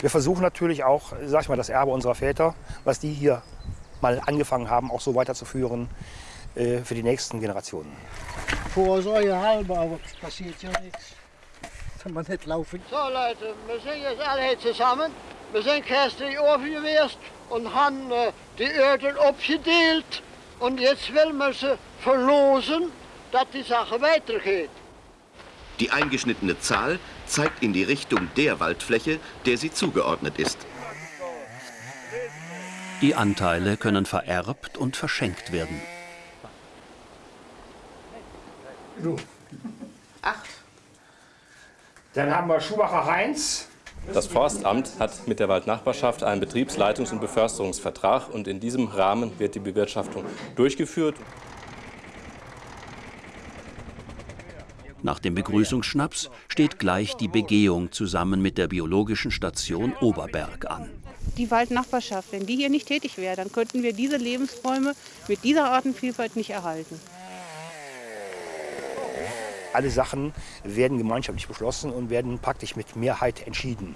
Wir versuchen natürlich auch, sag ich mal, das Erbe unserer Väter, was die hier mal angefangen haben, auch so weiterzuführen äh, für die nächsten Generationen. Vor uns euer halber, aber es passiert ja nichts. Kann man nicht laufen. So Leute, wir sind jetzt alle hier zusammen. Wir sind gestern offen gewesen und haben äh, die Erde abgedeelt. Und jetzt will man sie verlosen, dass die Sache weitergeht. Die eingeschnittene Zahl zeigt in die Richtung der Waldfläche, der sie zugeordnet ist. Die Anteile können vererbt und verschenkt werden. Acht. Dann haben wir Schumacher Heinz. Das Forstamt hat mit der Waldnachbarschaft einen Betriebsleitungs- und Beförsterungsvertrag und in diesem Rahmen wird die Bewirtschaftung durchgeführt. Nach dem Begrüßungsschnaps steht gleich die Begehung zusammen mit der biologischen Station Oberberg an. Die Waldnachbarschaft, wenn die hier nicht tätig wäre, dann könnten wir diese Lebensräume mit dieser Artenvielfalt nicht erhalten. Alle Sachen werden gemeinschaftlich beschlossen und werden praktisch mit Mehrheit entschieden.